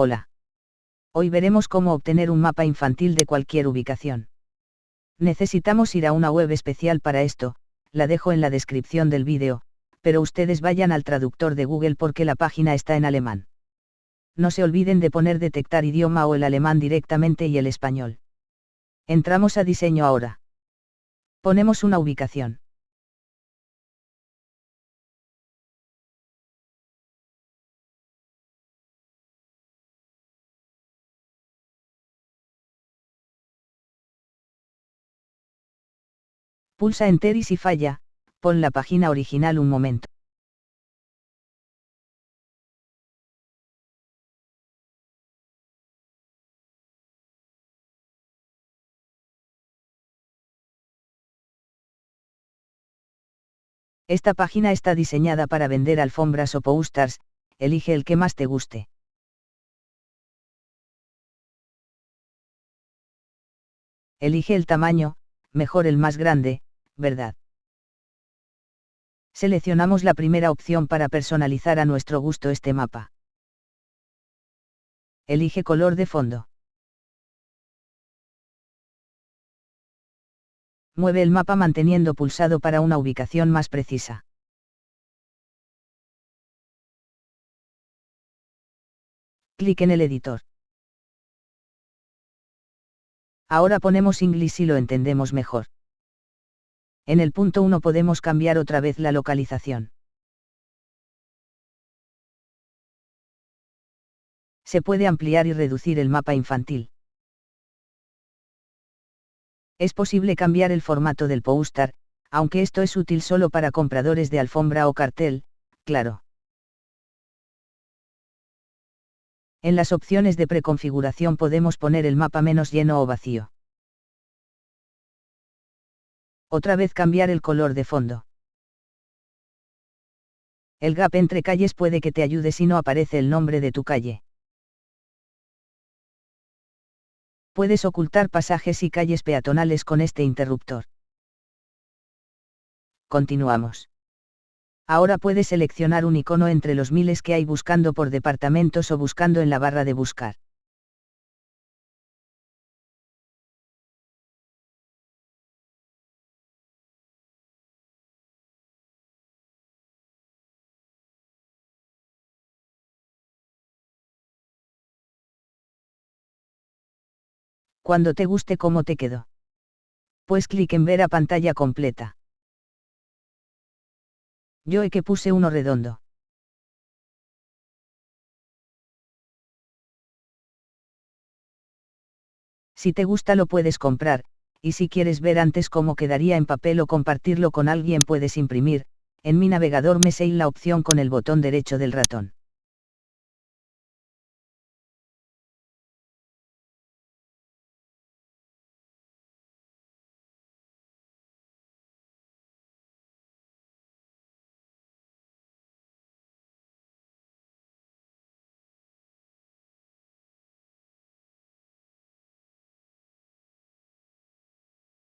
Hola. Hoy veremos cómo obtener un mapa infantil de cualquier ubicación. Necesitamos ir a una web especial para esto, la dejo en la descripción del vídeo, pero ustedes vayan al traductor de Google porque la página está en alemán. No se olviden de poner detectar idioma o el alemán directamente y el español. Entramos a diseño ahora. Ponemos una ubicación. Pulsa Enter y si falla, pon la página original un momento. Esta página está diseñada para vender alfombras o posters, elige el que más te guste. Elige el tamaño, mejor el más grande, verdad. Seleccionamos la primera opción para personalizar a nuestro gusto este mapa. Elige color de fondo. Mueve el mapa manteniendo pulsado para una ubicación más precisa. Clic en el editor. Ahora ponemos inglés si lo entendemos mejor en el punto 1 podemos cambiar otra vez la localización. Se puede ampliar y reducir el mapa infantil. Es posible cambiar el formato del póster, aunque esto es útil solo para compradores de alfombra o cartel, claro. En las opciones de preconfiguración podemos poner el mapa menos lleno o vacío. Otra vez cambiar el color de fondo. El gap entre calles puede que te ayude si no aparece el nombre de tu calle. Puedes ocultar pasajes y calles peatonales con este interruptor. Continuamos. Ahora puedes seleccionar un icono entre los miles que hay buscando por departamentos o buscando en la barra de buscar. Cuando te guste cómo te quedó. Pues clic en ver a pantalla completa. Yo he que puse uno redondo. Si te gusta lo puedes comprar, y si quieres ver antes cómo quedaría en papel o compartirlo con alguien puedes imprimir, en mi navegador me sei la opción con el botón derecho del ratón.